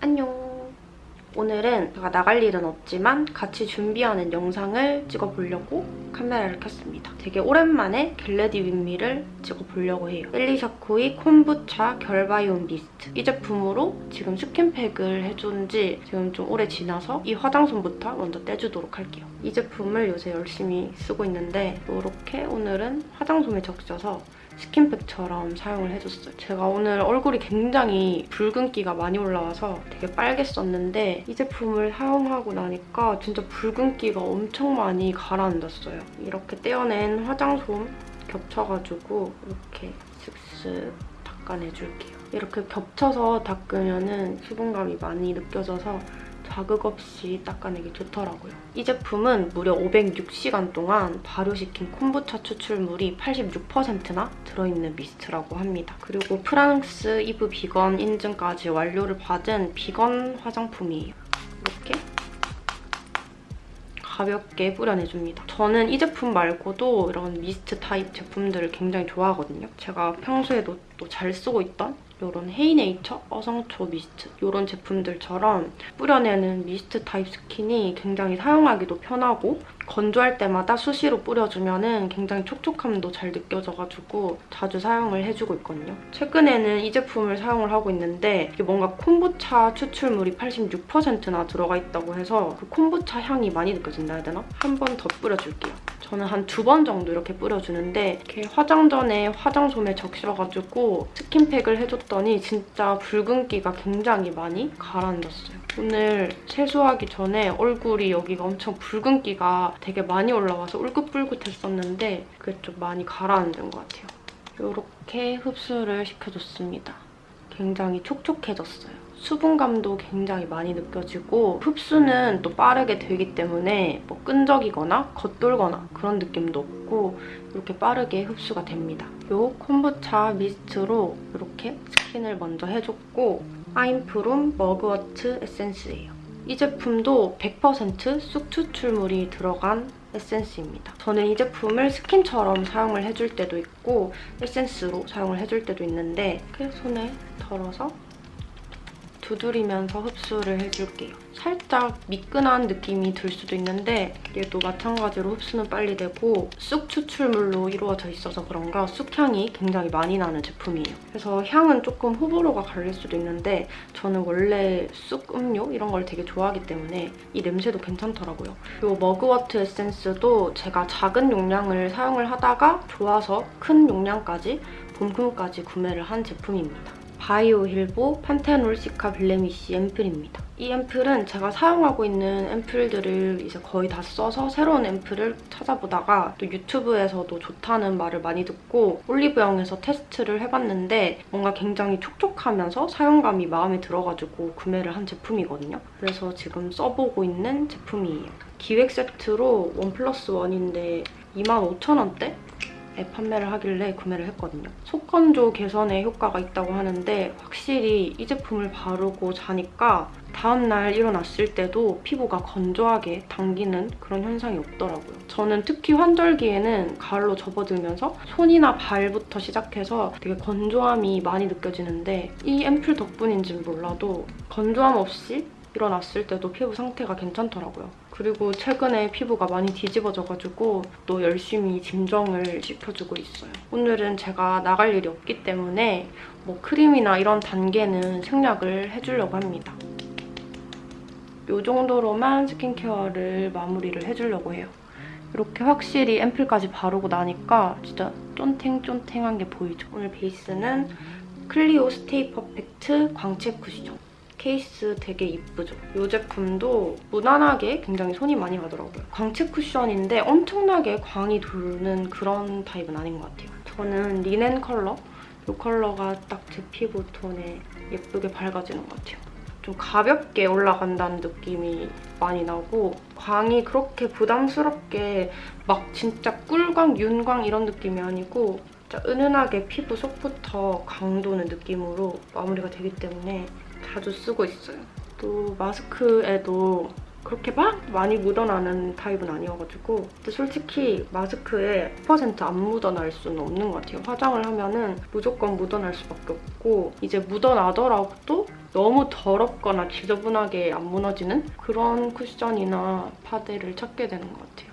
안녕. 오늘은 제가 나갈 일은 없지만 같이 준비하는 영상을 찍어보려고 카메라를 켰습니다. 되게 오랜만에 get ready with me를 찍어보려고 해요. 엘리샤코이 콤부차 결 biome 미스트. 이 제품으로 지금 스킨팩을 해준 지 지금 좀 오래 지나서 이 화장솜부터 먼저 떼주도록 할게요. 이 제품을 요새 열심히 쓰고 있는데 이렇게 오늘은 화장솜에 적셔서 스킨팩처럼 사용을 해줬어요. 제가 오늘 얼굴이 굉장히 붉은기가 많이 올라와서 되게 빨갰었는데 이 제품을 사용하고 나니까 진짜 붉은기가 엄청 많이 가라앉았어요. 이렇게 떼어낸 화장솜 겹쳐가지고 이렇게 슥슥 닦아내줄게요. 이렇게 겹쳐서 닦으면 수분감이 많이 느껴져서 자극 없이 닦아내기 좋더라고요. 이 제품은 무려 506시간 동안 발효시킨 콤부차 추출물이 86%나 들어있는 미스트라고 합니다. 그리고 프랑스 EVE VEGAN 인증까지 완료를 받은 비건 화장품이에요. 이렇게 가볍게 뿌려내줍니다. 저는 이 제품 말고도 이런 미스트 타입 제품들을 굉장히 좋아하거든요. 제가 평소에도 또 잘 쓰고 있던 이런 헤이네이처 어성초 미스트 이런 제품들처럼 뿌려내는 미스트 타입 스킨이 굉장히 사용하기도 편하고 건조할 때마다 수시로 뿌려주면 굉장히 촉촉함도 잘 느껴져가지고 자주 사용을 해주고 있거든요. 최근에는 이 제품을 사용을 하고 있는데 이게 뭔가 콤부차 추출물이 86%나 들어가 있다고 해서 그 콤부차 향이 많이 느껴진다 해야 되나? 한 번 더 뿌려줄게요. 저는 한 두 번 정도 이렇게 뿌려주는데 이렇게 화장 전에 화장솜에 적셔가지고 스킨팩을 해줬더니 진짜 붉은기가 굉장히 많이 가라앉았어요. 오늘 세수하기 전에 얼굴이 여기가 엄청 붉은기가 되게 많이 올라와서 울긋불긋했었는데 그게 좀 많이 가라앉은 것 같아요. 이렇게 흡수를 시켜줬습니다. 굉장히 촉촉해졌어요. 수분감도 굉장히 많이 느껴지고 흡수는 또 빠르게 되기 때문에 뭐 끈적이거나 겉돌거나 그런 느낌도 없고 이렇게 빠르게 흡수가 됩니다. 이 콤부차 미스트로 이렇게 스킨을 먼저 해줬고 I'm From mugwort 에센스예요. 이 제품도 100%쑥 추출물이 들어간 에센스입니다. 저는 이 제품을 스킨처럼 사용을 해줄 때도 있고 에센스로 사용을 해줄 때도 있는데 이렇게 손에 덜어서 두드리면서 흡수를 해줄게요. 살짝 미끈한 느낌이 들 수도 있는데 얘도 마찬가지로 흡수는 빨리 되고 쑥 추출물로 이루어져 있어서 그런가 쑥향이 굉장히 많이 나는 제품이에요. 그래서 향은 조금 호불호가 갈릴 수도 있는데 저는 원래 쑥 음료 이런 걸 되게 좋아하기 때문에 이 냄새도 괜찮더라고요. 이 mugwort 에센스도 제가 작은 용량을 사용을 하다가 좋아서 큰 용량까지 본품까지 구매를 한 제품입니다. 바이오힐보 판테놀 시카 blemish 앰플입니다. 이 앰플은 제가 사용하고 있는 앰플들을 이제 거의 다 써서 새로운 앰플을 찾아보다가 또 유튜브에서도 좋다는 말을 많이 듣고 올리브영에서 테스트를 해봤는데 뭔가 굉장히 촉촉하면서 사용감이 마음에 들어가지고 구매를 한 제품이거든요. 그래서 지금 써보고 있는 제품이에요. 기획 세트로 원 플러스 원인데 25,000원대? 에 판매를 하길래 구매를 했거든요. 속건조 개선에 효과가 있다고 하는데 확실히 이 제품을 바르고 자니까 다음날 일어났을 때도 피부가 건조하게 당기는 그런 현상이 없더라고요. 저는 특히 환절기에는 가을로 접어들면서 손이나 발부터 시작해서 되게 건조함이 많이 느껴지는데 이 앰플 덕분인지는 몰라도 건조함 없이 일어났을 때도 피부 상태가 괜찮더라고요. 그리고 최근에 피부가 많이 뒤집어져가지고 또 열심히 진정을 시켜주고 있어요. 오늘은 제가 나갈 일이 없기 때문에 뭐 크림이나 이런 단계는 생략을 해주려고 합니다. 이 정도로만 스킨케어를 마무리를 해주려고 해요. 이렇게 확실히 앰플까지 바르고 나니까 진짜 쫀탱쫀탱한 게 보이죠? 오늘 베이스는 클리오 stay perfect 광채 쿠션. 케이스 되게 이쁘죠? 이 제품도 무난하게 굉장히 손이 많이 가더라고요. 광채 쿠션인데 엄청나게 광이 도는 그런 타입은 아닌 것 같아요. 저는 리넨 컬러? 이 컬러가 딱 제 피부 톤에 예쁘게 밝아지는 것 같아요. 좀 가볍게 올라간다는 느낌이 많이 나고 광이 그렇게 부담스럽게 막 진짜 꿀광, 윤광 이런 느낌이 아니고 진짜 은은하게 피부 속부터 강도는 느낌으로 마무리가 되기 때문에 자주 쓰고 있어요. 또 마스크에도 그렇게 막 많이 묻어나는 타입은 아니어가지고 근데 솔직히 마스크에 100%안 묻어날 수는 없는 것 같아요. 화장을 하면은 무조건 묻어날 수밖에 없고 이제 묻어나더라도 너무 더럽거나 지저분하게 안 무너지는 그런 쿠션이나 파데를 찾게 되는 것 같아요.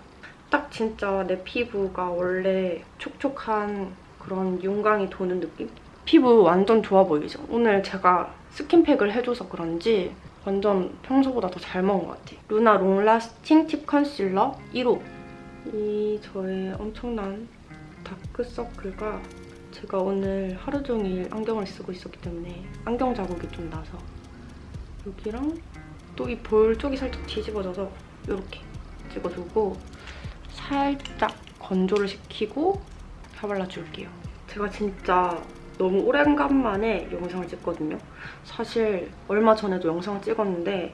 딱 진짜 내 피부가 원래 촉촉한 그런 윤광이 도는 느낌? 피부 완전 좋아 보이죠? 오늘 제가 스킨팩을 해줘서 그런지 완전 평소보다 더 잘 먹은 것 같아요. 루나 long lasting tip 컨실러 1호. 이 저의 엄청난 다크서클과 제가 오늘 하루 종일 안경을 쓰고 있었기 때문에 안경 자국이 좀 나서 여기랑 또 이 볼 쪽이 살짝 뒤집어져서 이렇게 찍어주고 살짝 건조를 시키고 펴발라줄게요. 제가 진짜 너무 오랜간만에 영상을 찍거든요. 사실 얼마 전에도 영상을 찍었는데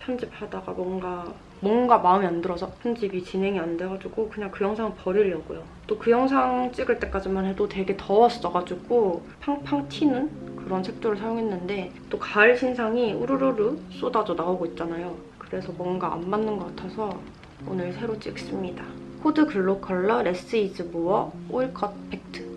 편집하다가 뭔가 뭔가 마음에 안 들어서 편집이 진행이 안 돼가지고 그냥 그 영상을 버리려고요. 또 그 영상 찍을 때까지만 해도 되게 더웠어가지고 팡팡 튀는 그런 색조를 사용했는데 또 가을 신상이 우르르르 쏟아져 나오고 있잖아요. 그래서 뭔가 안 맞는 것 같아서 오늘 새로 찍습니다. 코드글로컬러 less is more 오일 컷 팩트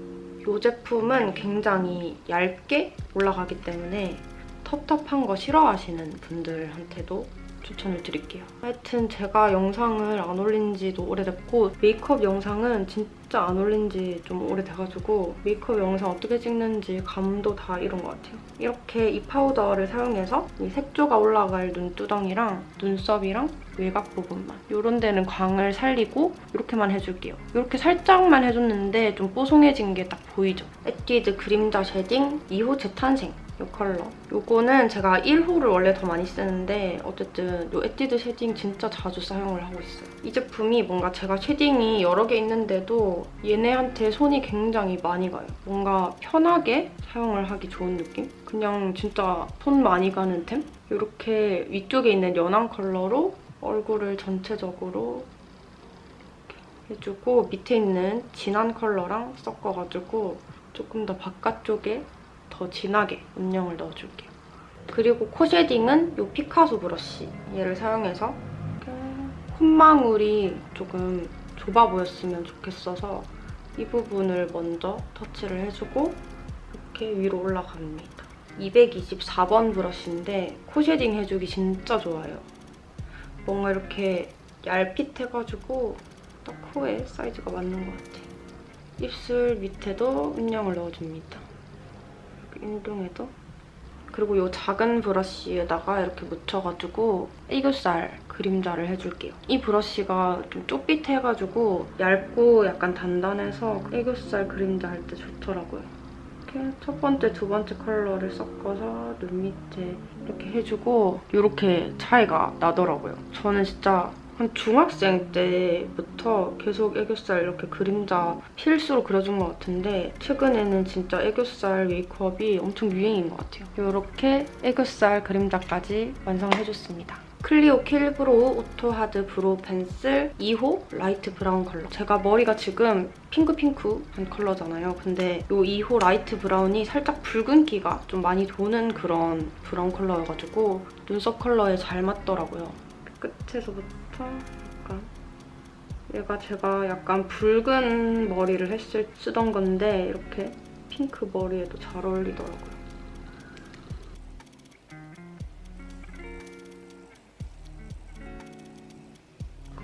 이 제품은 굉장히 얇게 올라가기 때문에 텁텁한 거 싫어하시는 분들한테도 추천을 드릴게요. 하여튼 제가 영상을 안 올린 지도 오래됐고 메이크업 영상은 진짜 안 올린 지 좀 오래돼가지고 메이크업 영상 어떻게 찍는지 감도 다 잃은 것 같아요. 이렇게 이 파우더를 사용해서 이 색조가 올라갈 눈두덩이랑 눈썹이랑 외곽 부분만 이런 데는 광을 살리고 이렇게만 해줄게요. 이렇게 살짝만 해줬는데 좀 뽀송해진 게 딱 보이죠? 에뛰드 그림자 shading 2호 재탄생 이 컬러. 이거는 제가 1호를 원래 더 많이 쓰는데 어쨌든 이 에뛰드 shading 진짜 자주 사용을 하고 있어요. 이 제품이 뭔가 제가 shading이 여러 개 있는데도 얘네한테 손이 굉장히 많이 가요. 뭔가 편하게 사용을 하기 좋은 느낌? 그냥 진짜 손 많이 가는 템? 이렇게 위쪽에 있는 연한 컬러로 얼굴을 전체적으로 해주고 밑에 있는 진한 컬러랑 섞어가지고 조금 더 바깥쪽에 더 진하게 음영을 넣어줄게요. 그리고 코 shading은 이 피카소 브러쉬 얘를 사용해서 콧망울이 조금 좁아 보였으면 좋겠어서 이 부분을 먼저 터치를 해주고 이렇게 위로 올라갑니다. 224번 브러쉬인데 코 shading 해주기 진짜 좋아요. 뭔가 이렇게 얄핏해가지고 딱 코에 사이즈가 맞는 것 같아요. 입술 밑에도 음영을 넣어줍니다. 인중에도 그리고 이 작은 브러쉬에다가 이렇게 묻혀가지고 애교살 그림자를 해줄게요. 이 브러쉬가 좀 쪼빗해가지고 얇고 약간 단단해서 애교살 그림자 할 때 좋더라고요. 이렇게 첫 번째, 두 번째 컬러를 섞어서 눈 밑에 이렇게 해주고 이렇게 차이가 나더라고요. 저는 진짜 한 중학생 때부터 계속 애교살 이렇게 그림자 필수로 그려준 것 같은데 최근에는 진짜 애교살 메이크업이 엄청 유행인 것 같아요. 이렇게 애교살 그림자까지 완성을 해줬습니다. 클리오 킬브로우 오토하드 브로우 펜슬 2호 라이트 브라운 컬러. 제가 머리가 지금 핑크핑크한 컬러잖아요. 근데 이 2호 라이트 브라운이 살짝 붉은기가 좀 많이 도는 그런 브라운 컬러여가지고 눈썹 컬러에 잘 맞더라고요. 끝에서부터 약간 얘가 제가 약간 붉은 머리를 했을 쓰던 건데 이렇게 핑크 머리에도 잘 어울리더라고요.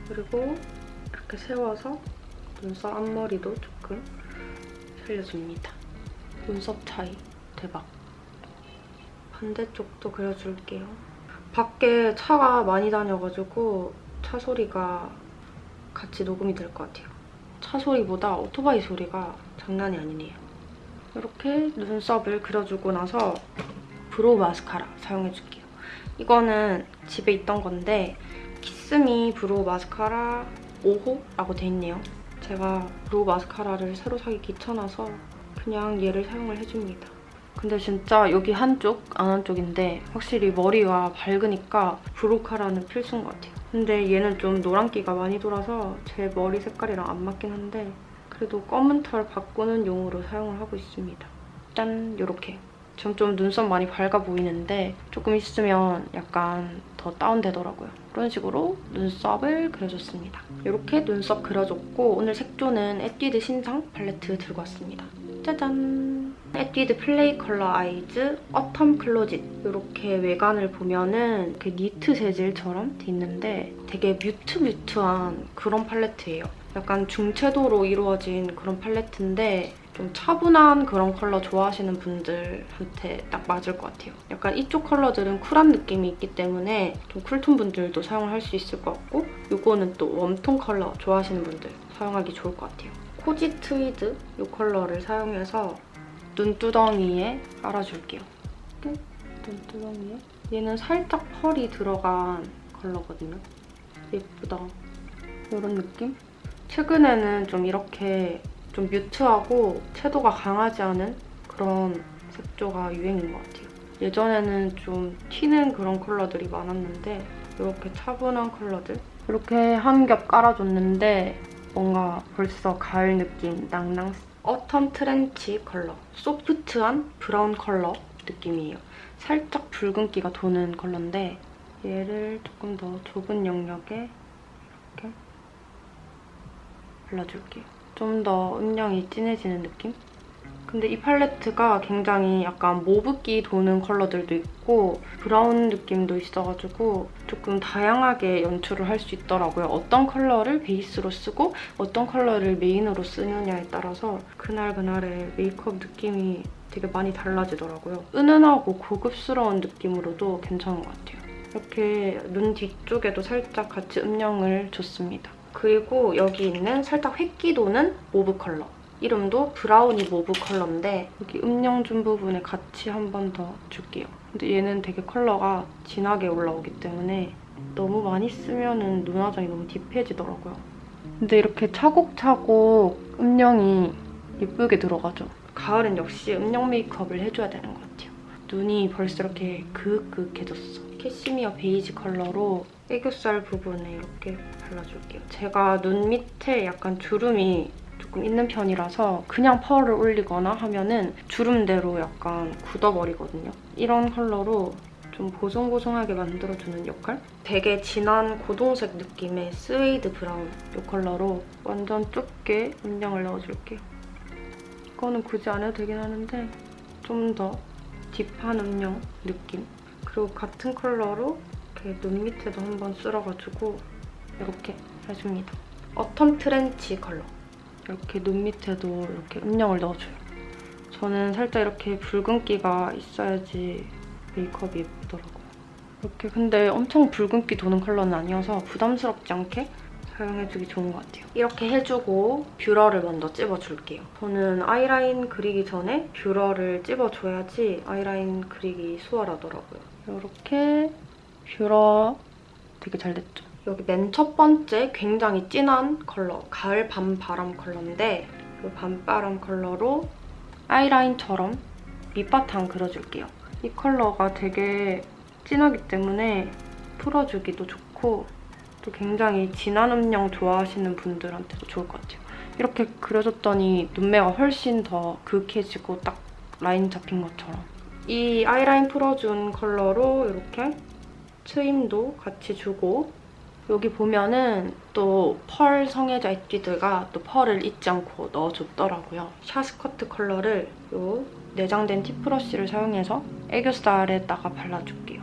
그리고 이렇게 세워서 눈썹 앞머리도 조금 살려줍니다. 눈썹 차이 대박. 반대쪽도 그려줄게요. 밖에 차가 많이 다녀가지고 차 소리가 같이 녹음이 될 것 같아요. 차 소리보다 오토바이 소리가 장난이 아니네요. 이렇게 눈썹을 그려주고 나서 brow 마스카라 사용해줄게요. 이거는 집에 있던 건데 키스미 브로우 마스카라 5호라고 돼 있네요. 제가 brow 마스카라를 새로 사기 귀찮아서 그냥 얘를 사용을 해줍니다. 근데 진짜 여기 한쪽, 안 한쪽인데 확실히 머리가 밝으니까 brow cara는 필수인 것 같아요. 근데 얘는 좀 노란기가 많이 돌아서 제 머리 색깔이랑 안 맞긴 한데 그래도 검은 털 바꾸는 용으로 사용을 하고 있습니다. 짠! 이렇게. 지금 좀 눈썹 많이 밝아 보이는데 조금 있으면 약간 더 다운되더라고요. 그런 식으로 눈썹을 그려줬습니다. 이렇게 눈썹 그려줬고 오늘 색조는 에뛰드 신상 팔레트 들고 왔습니다. 짜잔! 에뛰드 플레이 컬러 아이즈 어텀 클로짓 이렇게 외관을 보면은 이렇게 니트 재질처럼 돼 있는데 되게 mute mute한 그런 팔레트예요. 약간 중채도로 이루어진 그런 팔레트인데 좀 차분한 그런 컬러 좋아하시는 분들한테 딱 맞을 것 같아요. 약간 이쪽 컬러들은 쿨한 느낌이 있기 때문에 좀 cool톤 분들도 사용을 할수 있을 것 같고 이거는 또 warm톤 컬러 좋아하시는 분들 사용하기 좋을 것 같아요. 코지 트위드 이 컬러를 사용해서 눈두덩이에 깔아줄게요. 눈두덩이에 얘는 살짝 펄이 들어간 컬러거든요. 예쁘다. 이런 느낌? 최근에는 좀 이렇게 좀 mute하고 채도가 강하지 않은 그런 색조가 유행인 것 같아요. 예전에는 좀 튀는 그런 컬러들이 많았는데 이렇게 차분한 컬러들 이렇게 한 겹 깔아줬는데 뭔가 벌써 가을 느낌 낭낭 어텀 트렌치 컬러 소프트한 브라운 컬러 느낌이에요. 살짝 붉은기가 도는 컬러인데 얘를 조금 더 좁은 영역에 이렇게 발라줄게요. 좀 더 음영이 진해지는 느낌? 근데 이 팔레트가 굉장히 약간 mauve기 도는 컬러들도 있고 브라운 느낌도 있어가지고 조금 다양하게 연출을 할 수 있더라고요. 어떤 컬러를 베이스로 쓰고 어떤 컬러를 메인으로 쓰느냐에 따라서 그날그날의 메이크업 느낌이 되게 많이 달라지더라고요. 은은하고 고급스러운 느낌으로도 괜찮은 것 같아요. 이렇게 눈 뒤쪽에도 살짝 같이 음영을 줬습니다. 그리고 여기 있는 살짝 회기 도는 mauve 컬러. 이름도 브라우니 모브 컬러인데 여기 음영 준 부분에 같이 한 번 더 줄게요. 근데 얘는 되게 컬러가 진하게 올라오기 때문에 너무 많이 쓰면 눈 화장이 너무 deep해지더라고요. 근데 이렇게 차곡차곡 음영이 예쁘게 들어가죠. 가을엔 역시 음영 메이크업을 해줘야 되는 것 같아요. 눈이 벌써 이렇게 그윽그윽해졌어. 캐시미어 베이지 컬러로 애교살 부분에 이렇게 발라줄게요. 제가 눈 밑에 약간 주름이 조금 있는 편이라서 그냥 펄을 올리거나 하면은 주름대로 약간 굳어버리거든요. 이런 컬러로 좀 보송보송하게 만들어주는 역할? 되게 진한 고동색 느낌의 스웨이드 브라운 이 컬러로 완전 좁게 음영을 넣어줄게요. 이거는 굳이 안 해도 되긴 하는데 좀 더 딥한 음영 느낌. 그리고 같은 컬러로 이렇게 눈 밑에도 한번 쓸어가지고 이렇게 해줍니다. 어텀 트렌치 컬러. 이렇게 눈 밑에도 이렇게 음영을 넣어줘요. 저는 살짝 이렇게 붉은기가 있어야지 메이크업이 예쁘더라고요. 이렇게 근데 엄청 붉은기 도는 컬러는 아니어서 부담스럽지 않게 사용해주기 좋은 것 같아요. 이렇게 해주고 뷰러를 먼저 찝어줄게요. 저는 아이라인 그리기 전에 뷰러를 찝어줘야지 아이라인 그리기 수월하더라고요. 이렇게 뷰러 되게 잘 됐죠? 여기 맨 첫 번째 굉장히 진한 컬러, 가을 밤바람 컬러인데 이 밤바람 컬러로 아이라인처럼 밑바탕 그려줄게요. 이 컬러가 되게 진하기 때문에 풀어주기도 좋고 또 굉장히 진한 음영 좋아하시는 분들한테도 좋을 것 같아요. 이렇게 그려줬더니 눈매가 훨씬 더 그윽해지고 딱 라인 잡힌 것처럼. 이 아이라인 풀어준 컬러로 이렇게 트임도 같이 주고 여기 보면은 또 펄 성애자 에뛰드가 또 펄을 잊지 않고 넣어줬더라고요. 샤 스커트 컬러를 이 내장된 tip brush를 사용해서 애교살에다가 발라줄게요.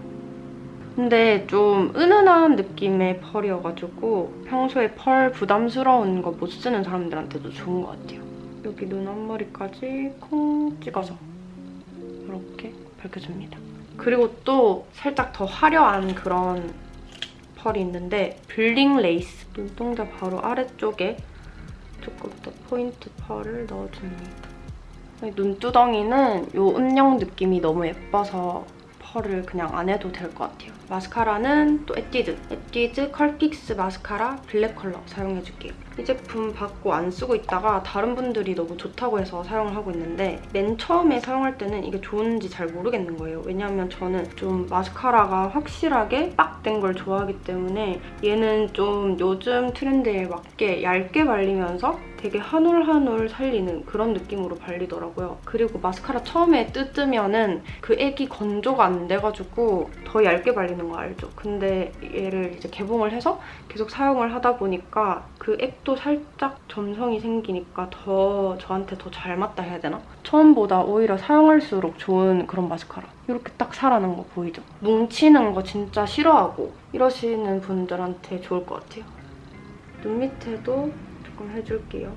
근데 좀 은은한 느낌의 펄이어가지고 평소에 펄 부담스러운 거 못 쓰는 사람들한테도 좋은 것 같아요. 여기 눈 앞머리까지 콩 찍어서 이렇게 밝혀줍니다. 그리고 또 살짝 더 화려한 그런 펄이 있는데 블링 레이스 눈동자 바로 아래쪽에 조금 더 포인트 펄을 넣어줍니다. 눈두덩이는 이 음영 느낌이 너무 예뻐서 펄을 그냥 안 해도 될 것 같아요. 마스카라는 또 에뛰드, 에뛰드 Curl Fix 마스카라 블랙 컬러 사용해줄게요. 이 제품 받고 안 쓰고 있다가 다른 분들이 너무 좋다고 해서 사용을 하고 있는데 맨 처음에 사용할 때는 이게 좋은지 잘 모르겠는 거예요. 왜냐하면 저는 좀 마스카라가 확실하게 빡 된 걸 좋아하기 때문에 얘는 좀 요즘 트렌드에 맞게 얇게 발리면서 되게 한 올 한 올 살리는 그런 느낌으로 발리더라고요. 그리고 마스카라 처음에 뜯으면은 그 액이 건조가 안 돼가지고 더 얇게 발리는 거 알죠? 근데 얘를 이제 개봉을 해서 계속 사용을 하다 보니까 그 액도 살짝 점성이 생기니까 더 저한테 더 잘 맞다 해야 되나? 처음보다 오히려 사용할수록 좋은 그런 마스카라. 이렇게 딱 살아난 거 보이죠? 뭉치는 거 진짜 싫어하고 이러시는 분들한테 좋을 것 같아요. 눈 밑에도 조금 해줄게요.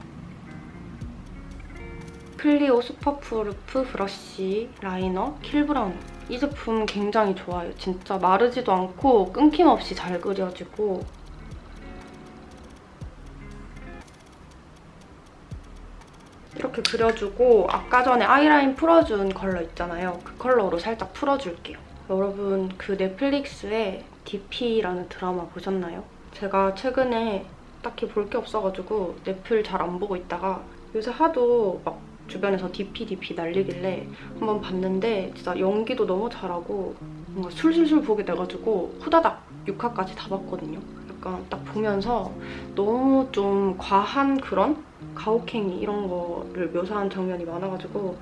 클리오 Superproof Brush Liner Kill Brown 이 제품 굉장히 좋아요. 진짜 마르지도 않고 끊김없이 잘 그려지고 이렇게 그려주고 아까 전에 아이라인 풀어준 컬러 있잖아요. 그 컬러로 살짝 풀어줄게요. 여러분 그 넷플릭스에 DP라는 드라마 보셨나요? 제가 최근에 딱히 볼 게 없어가지고 넷플 잘 안 보고 있다가 요새 하도 막 주변에서 DP, DP 날리길래 한번 봤는데 진짜 연기도 너무 잘하고 뭔가 술술술 보게 돼가지고 후다닥 6화까지 다 봤거든요. 약간 딱 보면서 너무 좀 과한 그런 가혹행위 이런 거를 묘사한 장면이 많아가지고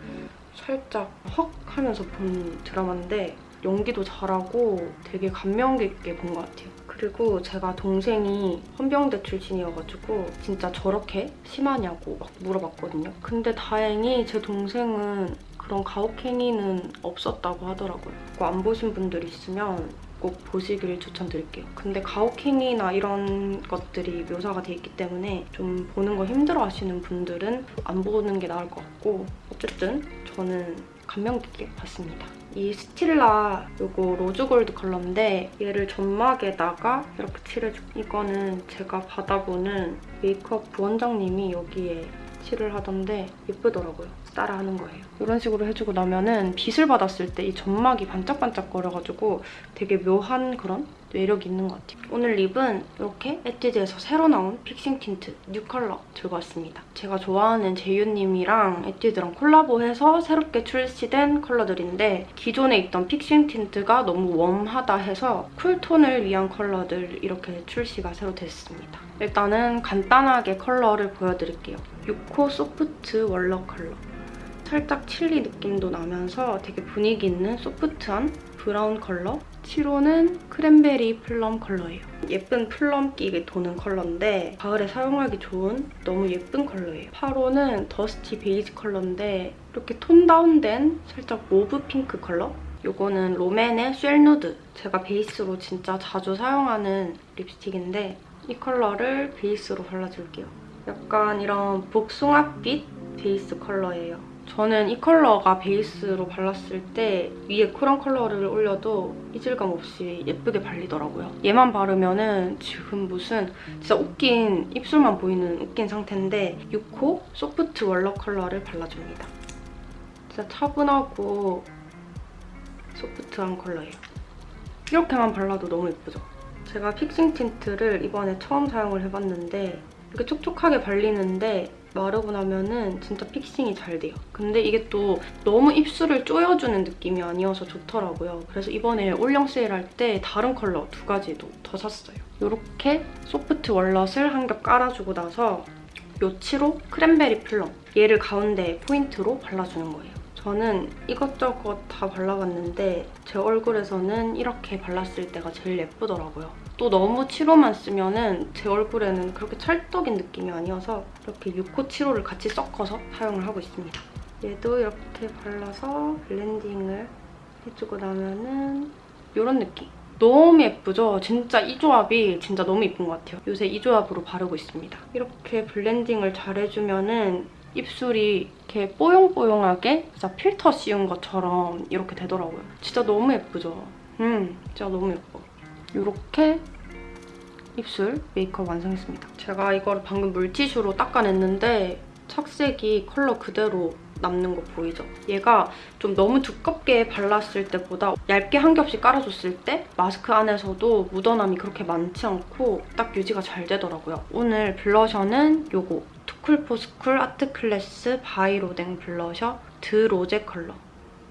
살짝 헉 하면서 본 드라마인데 연기도 잘하고 되게 감명 깊게 본 것 같아요. 그리고 제가 동생이 헌병대 출신이어가지고 진짜 저렇게 심하냐고 막 물어봤거든요. 근데 다행히 제 동생은 그런 가혹행위는 없었다고 하더라고요. 그거 안 보신 분들 있으면 꼭 보시길 추천드릴게요. 근데 가혹행위나 이런 것들이 묘사가 돼 있기 때문에 좀 보는 거 힘들어 하시는 분들은 안 보는 게 나을 것 같고 어쨌든 저는 감명 깊게 봤습니다. 이 스틸라 요거 rose gold 컬러인데 얘를 점막에다가 이렇게 칠해줄게요. 이거는 제가 받아보는 메이크업 부원장님이 여기에 칠을 하던데 예쁘더라고요. 따라하는 거예요. 이런 식으로 해주고 나면은 빛을 받았을 때 이 점막이 반짝반짝거려가지고 되게 묘한 그런 매력이 있는 것 같아요. 오늘 립은 이렇게 에뛰드에서 새로 나온 Fixing Tint new 컬러 들고 왔습니다. 제가 좋아하는 제이유님이랑 에뛰드랑 콜라보해서 새롭게 출시된 컬러들인데 기존에 있던 Fixing Tint가 너무 warm하다 해서 cool tone을 위한 컬러들 이렇게 출시가 새로 됐습니다. 일단은 간단하게 컬러를 보여드릴게요. 6호 Soft Walnut 컬러. 살짝 칠리 느낌도 나면서 되게 분위기 있는 소프트한 브라운 컬러 7호는 Cranberry Plum 컬러예요. 예쁜 plum기 도는 컬러인데 가을에 사용하기 좋은 너무 예쁜 컬러예요. 8호는 Dusty Beige 컬러인데 이렇게 tone down된 살짝 mauve pink 컬러? 이거는 롬앤의 Shell Nude. 제가 베이스로 진짜 자주 사용하는 립스틱인데 이 컬러를 베이스로 발라줄게요. 약간 이런 복숭아빛 베이스 컬러예요. 저는 이 컬러가 베이스로 발랐을 때 위에 쿨한 컬러를 올려도 이질감 없이 예쁘게 발리더라고요. 얘만 바르면 은 지금 무슨 진짜 웃긴 입술만 보이는 웃긴 상태인데 6호 Soft Walnut 컬러를 발라줍니다. 진짜 차분하고 소프트한 컬러예요. 이렇게만 발라도 너무 예쁘죠? 제가 Fixing Tint를 이번에 처음 사용을 해봤는데 이렇게 촉촉하게 발리는데 마르고 나면은 진짜 fixing이 잘 돼요. 근데 이게 또 너무 입술을 조여주는 느낌이 아니어서 좋더라고요. 그래서 이번에 올영 세일할 때 다른 컬러 두 가지도 더 샀어요. 이렇게 Soft Walnut을 한 겹 깔아주고 나서 요 7호 Cranberry Plum 얘를 가운데 포인트로 발라주는 거예요. 저는 이것저것 다 발라봤는데 제 얼굴에서는 이렇게 발랐을 때가 제일 예쁘더라고요. 또 너무 7호만 쓰면 제 얼굴에는 그렇게 찰떡인 느낌이 아니어서 이렇게 6호 7호를 같이 섞어서 사용을 하고 있습니다. 얘도 이렇게 발라서 blending을 해주고 나면은 이런 느낌. 너무 예쁘죠? 진짜 이 조합이 진짜 너무 예쁜 것 같아요. 요새 이 조합으로 바르고 있습니다. 이렇게 blending을 잘 해주면은 입술이 이렇게 뽀용뽀용하게 진짜 필터 씌운 것처럼 이렇게 되더라고요. 진짜 너무 예쁘죠? 음, 진짜 너무 예뻐. 이렇게 입술 메이크업 완성했습니다. 제가 이거를 방금 물티슈로 닦아냈는데 착색이 컬러 그대로 남는 거 보이죠? 얘가 좀 너무 두껍게 발랐을 때보다 얇게 한 겹씩 깔아줬을 때 마스크 안에서도 묻어남이 그렇게 많지 않고 딱 유지가 잘 되더라고요. 오늘 블러셔는 요거 투쿨포스쿨 Artclass By Rodin Blusher De Rose 컬러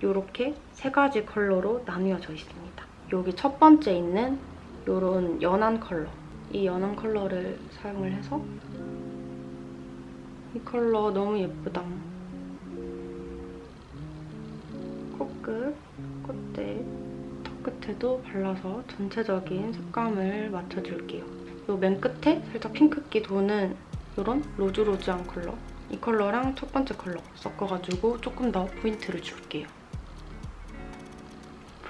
이렇게 세 가지 컬러로 나뉘어져 있습니다. 여기 첫 번째 있는 이런 연한 컬러 이 연한 컬러를 사용을 해서 이 컬러 너무 예쁘다. 코끝, 콧대, 턱 끝에도 발라서 전체적인 색감을 맞춰줄게요. 이 맨 끝에 살짝 핑크기 도는 이런 rose rose한 컬러 이 컬러랑 첫 번째 컬러 섞어가지고 조금 더 포인트를 줄게요.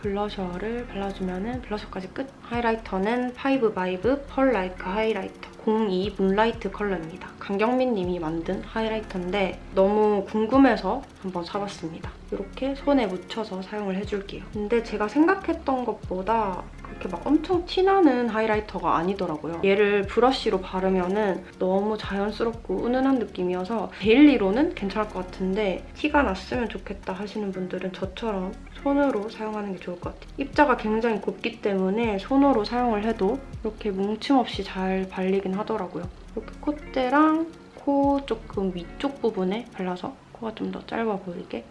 블러셔를 발라주면 블러셔까지 끝! 하이라이터는 파이브 바이브 Pearl Like Highlighter 02 Moonlight 컬러입니다. 강경민 님이 만든 하이라이터인데 너무 궁금해서 한번 사봤습니다. 이렇게 손에 묻혀서 사용을 해줄게요. 근데 제가 생각했던 것보다 그렇게 막 엄청 티나는 하이라이터가 아니더라고요. 얘를 브러쉬로 바르면 너무 자연스럽고 은은한 느낌이어서 데일리로는 괜찮을 것 같은데 티가 났으면 좋겠다 하시는 분들은 저처럼 손으로 사용하는 게 좋을 것 같아요. 입자가 굉장히 곱기 때문에 손으로 사용을 해도 이렇게 뭉침 없이 잘 발리긴 하더라고요. 이렇게 콧대랑 코 조금 위쪽 부분에 발라서 코가 좀 더 짧아 보이게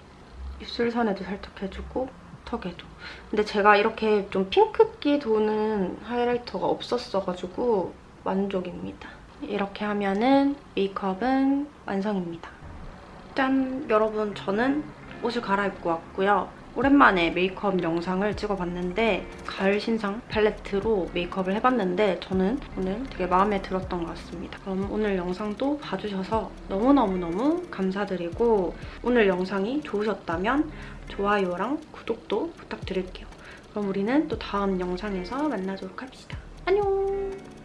입술선에도 살짝 해주고 턱에도. 근데 제가 이렇게 좀 핑크기 도는 하이라이터가 없었어가지고 만족입니다. 이렇게 하면은 메이크업은 완성입니다. 짠! 여러분 저는 옷을 갈아입고 왔고요. 오랜만에 메이크업 영상을 찍어봤는데 가을 신상 팔레트로 메이크업을 해봤는데 저는 오늘 되게 마음에 들었던 것 같습니다. 그럼 오늘 영상도 봐주셔서 너무너무너무 감사드리고 오늘 영상이 좋으셨다면 좋아요랑 구독도 부탁드릴게요. 그럼 우리는 또 다음 영상에서 만나도록 합시다. 안녕!